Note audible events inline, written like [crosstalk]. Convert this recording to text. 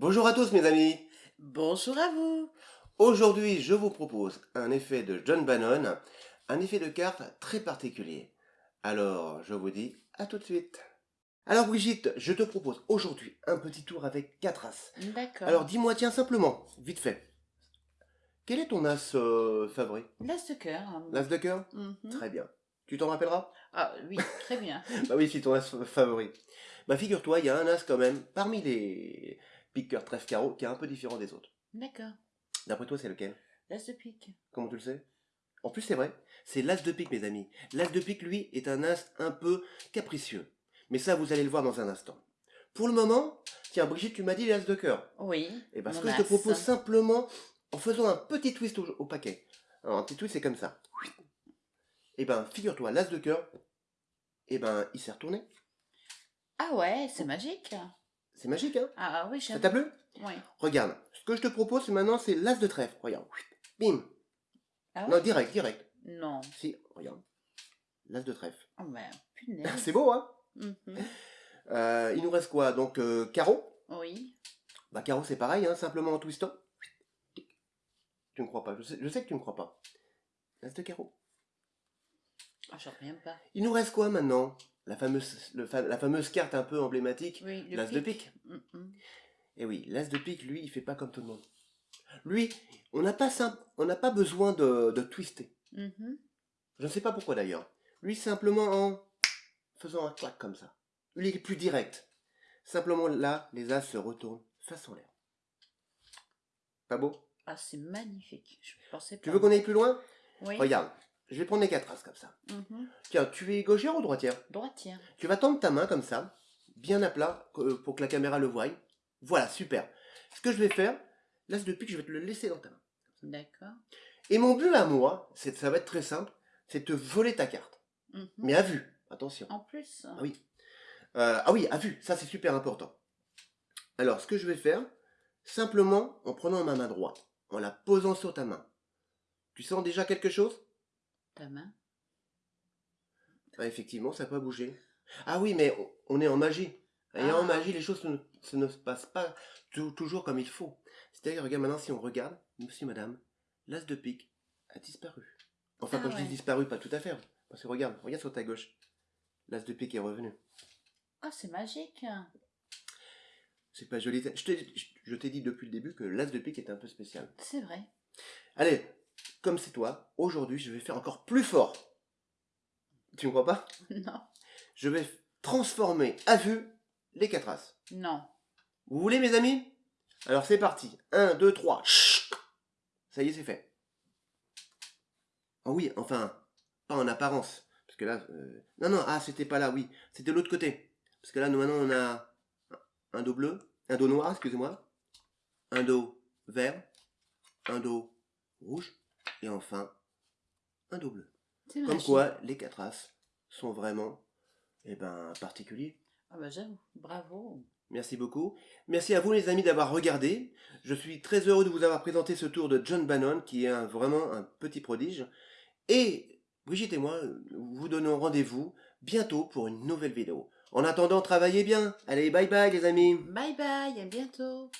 Bonjour à tous mes amis Bonjour à vous Aujourd'hui je vous propose un effet de John Bannon, un effet de carte très particulier. Alors je vous dis à tout de suite Alors Brigitte, je te propose aujourd'hui un petit tour avec 4 as. D'accord. Alors dis-moi tiens simplement, vite fait, quel est ton as euh, favori? L'as de cœur. L'as de cœur? Mhm. Très bien. Tu t'en rappelleras? Ah oui, très bien. [laughs] Bah oui, c'est ton as favori. Bah figure-toi, il y a un as quand même, parmi les pique cœur trèfle carreau, qui est un peu différent des autres. D'accord. D'après toi, c'est lequel? L'as de pique. Comment tu le sais? En plus, c'est vrai, c'est l'as de pique, mes amis. L'as de pique, lui, est un as un peu capricieux. Mais ça, vous allez le voir dans un instant. Pour le moment, tiens, Brigitte, tu m'as dit l'as de cœur. Oui. Et ben, ce mon que je te propose simplement, en faisant un petit twist au, au paquet. Alors, un petit twist, c'est comme ça. Et ben, figure-toi, l'as de cœur, et ben, il s'est retourné. Ah ouais, c'est magique. C'est magique, hein Ah oui, Ça t'a plu Oui. Regarde, ce que je te propose, c'est maintenant, c'est l'as de trèfle. Regarde, bim. Ah Non, direct, direct. Non. Si, regarde. L'as de trèfle. Oh ben, [laughs] punaise. C'est beau, hein Mhm. Euh, il nous reste quoi Donc, euh, carreau. Oui. Bah, carreau, c'est pareil, hein, simplement en twistant. Tu ne crois pas, je sais, je sais que tu ne crois pas. L'as de carreau. Ah, j'en reviens pas. Il nous reste quoi maintenant? La fameuse, le fa- la fameuse carte un peu emblématique, Oui, l'as de pique. Mhm. Et oui, l'as de pique, lui, il fait pas comme tout le monde. Lui, on n'a pas, sim- on n'a pas besoin de, de twister. Mhm. Je ne sais pas pourquoi d'ailleurs. Lui, simplement en faisant un clac comme ça. Lui, il est plus direct. Simplement là, les as se retournent face en l'air. Pas beau? Ah, c'est magnifique. Je pensais pas. Tu veux qu'on aille plus loin? Oui. Regarde, je vais prendre les quatre as comme ça. Mhm. Tiens, tu es gauchère ou droitière? Droitière. Tu vas tendre ta main comme ça, bien à plat, euh, pour que la caméra le voie. Voilà, super. Ce que je vais faire, l'as de pique, je vais te le laisser dans ta main. D'accord. Et mon but à moi, c'est, ça va être très simple, c'est de te voler ta carte. Mhm. Mais à vue, attention. En plus. Ah oui. Euh, ah oui, à vue, ça c'est super important. Alors, ce que je vais faire, simplement en prenant ma main droite, en la posant sur ta main. Tu sens déjà quelque chose? Ta main. Ah, Effectivement, ça peut bouger. Ah oui, mais on- est en magie. Et Ah. en magie, les choses ne, se ne se passent pas tou- toujours comme il faut. C'est-à-dire, regarde maintenant, si on regarde, monsieur, madame, l'as de pique a disparu. Enfin, Ah quand je dis disparu, pas tout à fait. Parce que regarde, regarde sur ta gauche. L'as de pique est revenu. Ah, c'est magique. C'est pas joli. Je t'ai dit depuis le début que l'as de pique est un peu spécial. C'est vrai. Allez, comme c'est toi, aujourd'hui, je vais faire encore plus fort. Tu me crois pas? [laughs] Non. Je vais transformer à vue les quatre as. Non. Vous voulez, mes amis? Alors c'est parti. 1, 2, 3. Ça y est, c'est fait. Oh oui, enfin, pas en apparence. Parce que là... euh, Non, non, ah, c'était pas là, oui. C'était de l'autre côté. Parce que là, nous, maintenant, on a un dos bleu, un dos noir, excusez-moi, un dos vert, un dos rouge, et enfin, un. C'est Comme quoi, les quatre as sont vraiment, eh ben, particuliers. Ah bah j'avoue. Bravo. Merci beaucoup. Merci à vous les amis d'avoir regardé. Je suis très heureux de vous avoir présenté ce tour de John Bannon qui est un- vraiment un petit prodige. Et Brigitte et moi vous donnons rendez-vous bientôt pour une nouvelle vidéo. En attendant, travaillez bien. Allez, bye bye les amis. Bye bye. À bientôt.